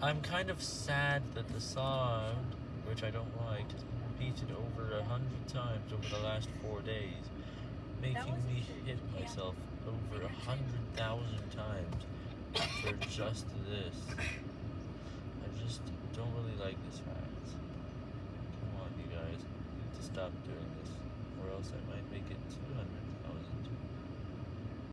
I'm kind of sad that the song, which I don't like, has been repeated over a hundred times over the last four days, making me hit yeah. myself over a hundred thousand times for just this. I just don't really like this fact. Come on, you guys. You need to stop doing this, or else I might make it to...